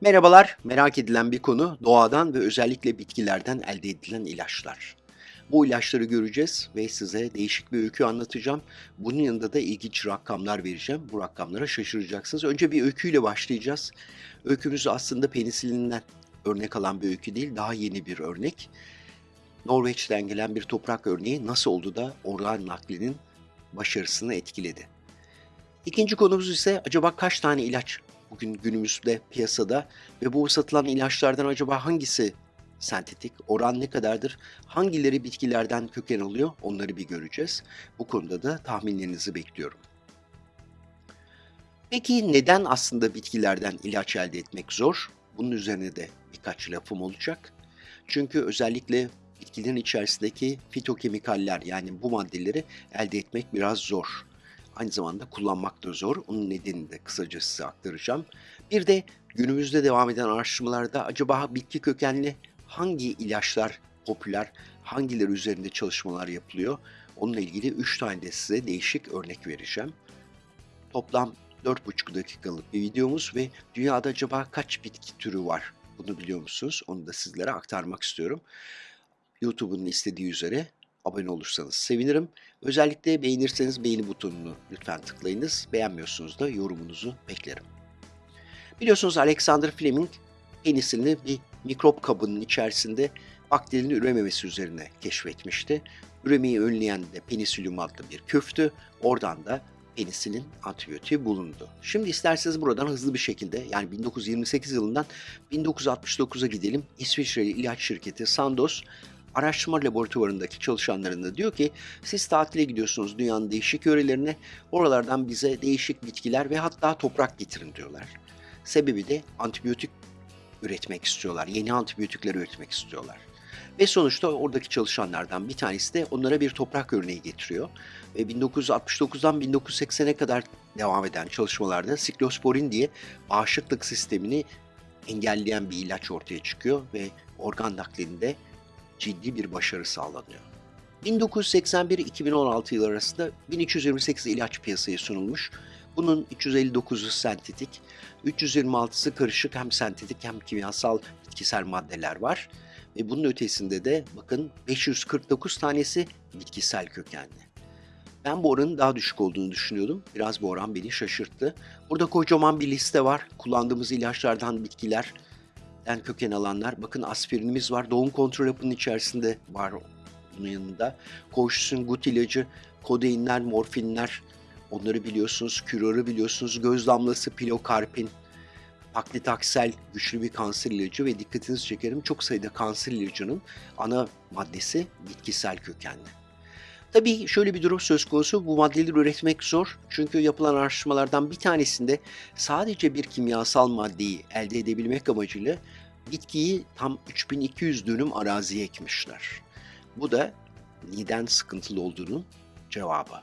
Merhabalar, merak edilen bir konu doğadan ve özellikle bitkilerden elde edilen ilaçlar. Bu ilaçları göreceğiz ve size değişik bir öykü anlatacağım. Bunun yanında da ilginç rakamlar vereceğim. Bu rakamlara şaşıracaksınız. Önce bir öyküyle başlayacağız. Öykümüz aslında penisilinden örnek alan bir öykü değil, daha yeni bir örnek. Norveç'ten gelen bir toprak örneği nasıl oldu da organ naklinin başarısını etkiledi. İkinci konumuz ise acaba kaç tane ilaç bugün günümüzde piyasada ve bu satılan ilaçlardan acaba hangisi sentetik, oran ne kadardır, hangileri bitkilerden köken alıyor onları bir göreceğiz. Bu konuda da tahminlerinizi bekliyorum. Peki neden aslında bitkilerden ilaç elde etmek zor? Bunun üzerine de birkaç lafım olacak. Çünkü özellikle bitkilerin içerisindeki fitokemikaller yani bu maddeleri elde etmek biraz zor. Aynı zamanda kullanmak da zor. Onun nedenini de kısaca size aktaracağım. Bir de günümüzde devam eden araştırmalarda acaba bitki kökenli hangi ilaçlar popüler, hangileri üzerinde çalışmalar yapılıyor? Onunla ilgili 3 tane de size değişik örnek vereceğim. Toplam 4,5 dakikalık bir videomuz ve dünyada acaba kaç bitki türü var? Bunu biliyor musunuz? Onu da sizlere aktarmak istiyorum. YouTube'un istediği üzere abone olursanız sevinirim. Özellikle beğenirseniz beğeni butonunu lütfen tıklayınız. Beğenmiyorsunuz da yorumunuzu beklerim. Biliyorsunuz Alexander Fleming penisilini bir mikrop kabının içerisinde bakterinin ürememesi üzerine keşfetmişti. Üremeyi önleyen de penisilium adlı bir köftü. Oradan da penisilin antibiyotiği bulundu. Şimdi isterseniz buradan hızlı bir şekilde yani 1928 yılından 1969'a gidelim. İsviçreli ilaç şirketi Sandoz araştırma laboratuvarındaki çalışanlarına diyor ki siz tatile gidiyorsunuz dünyanın değişik yörelerine oralardan bize değişik bitkiler ve hatta toprak getirin diyorlar. Sebebi de antibiyotik üretmek istiyorlar. Yeni antibiyotikler üretmek istiyorlar. Ve sonuçta oradaki çalışanlardan bir tanesi de onlara bir toprak örneği getiriyor. Ve 1969'dan 1980'e kadar devam eden çalışmalarda siklosporin diye bağışıklık sistemini engelleyen bir ilaç ortaya çıkıyor ve organ naklinde ciddi bir başarı sağlanıyor. 1981-2016 yıl arasında 1328 ilaç piyasaya sunulmuş. Bunun 359'u sentetik, 326'sı karışık hem sentetik hem kimyasal bitkisel maddeler var. Ve bunun ötesinde de bakın 549 tanesi bitkisel kökenli. Ben bu oranın daha düşük olduğunu düşünüyordum. Biraz bu oran beni şaşırttı. Burada kocaman bir liste var. Kullandığımız ilaçlardan bitkiler, den köken alanlar. Bakın aspirinimiz var. Doğum kontrol hapının içerisinde var bunun yanında. Koşusun, gut ilacı, kodeinler, morfinler. Onları biliyorsunuz. Kürörü biliyorsunuz. Göz damlası, pilokarpin. Paklitaksel güçlü bir kanser ilacı ve dikkatinizi çekerim çok sayıda kanser ilacının ana maddesi bitkisel kökenli. Tabii şöyle bir durum söz konusu. Bu maddeleri üretmek zor. Çünkü yapılan araştırmalardan bir tanesinde sadece bir kimyasal maddeyi elde edebilmek amacıyla bitkiyi tam 3200 dönüm araziye ekmişler. Bu da neden sıkıntılı olduğunun cevabı.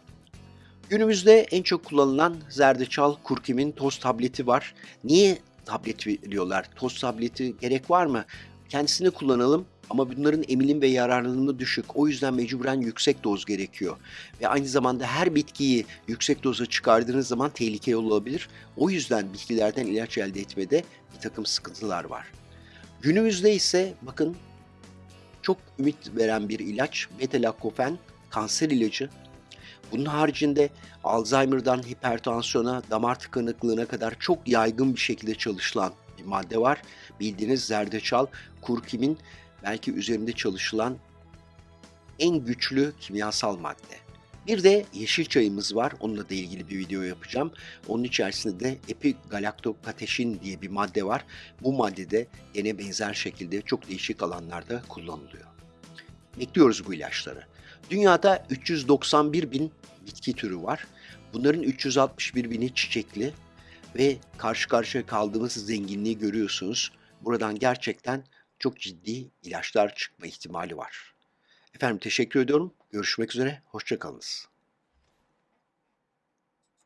Günümüzde en çok kullanılan zerdeçal kurkumin toz tableti var. Niye tablet veriyorlar? Toz tableti gerek var mı? Kendisini kullanalım ama bunların emilim ve yararlılığı düşük. O yüzden mecburen yüksek doz gerekiyor. Ve aynı zamanda her bitkiyi yüksek doza çıkardığınız zaman tehlikeli olabilir. O yüzden bitkilerden ilaç elde etmede bir takım sıkıntılar var. Günümüzde ise bakın çok ümit veren bir ilaç beta-laktofen kanser ilacı. Bunun haricinde Alzheimer'dan hipertansiyona, damar tıkanıklığına kadar çok yaygın bir şekilde çalışılan bir madde var. Bildiğiniz zerdeçal, kurkumin belki üzerinde çalışılan en güçlü kimyasal madde. Bir de yeşil çayımız var. Onunla da ilgili bir video yapacağım. Onun içerisinde de epigalaktokateşin diye bir madde var. Bu madde de yine benzer şekilde çok değişik alanlarda kullanılıyor. Bekliyoruz bu ilaçları. Dünyada 391 bin bitki türü var. Bunların 361 bini çiçekli ve karşı karşıya kaldığımız zenginliği görüyorsunuz. Buradan gerçekten çok ciddi ilaçlar çıkma ihtimali var. Efendim teşekkür ediyorum. Görüşmek üzere. Hoşçakalınız.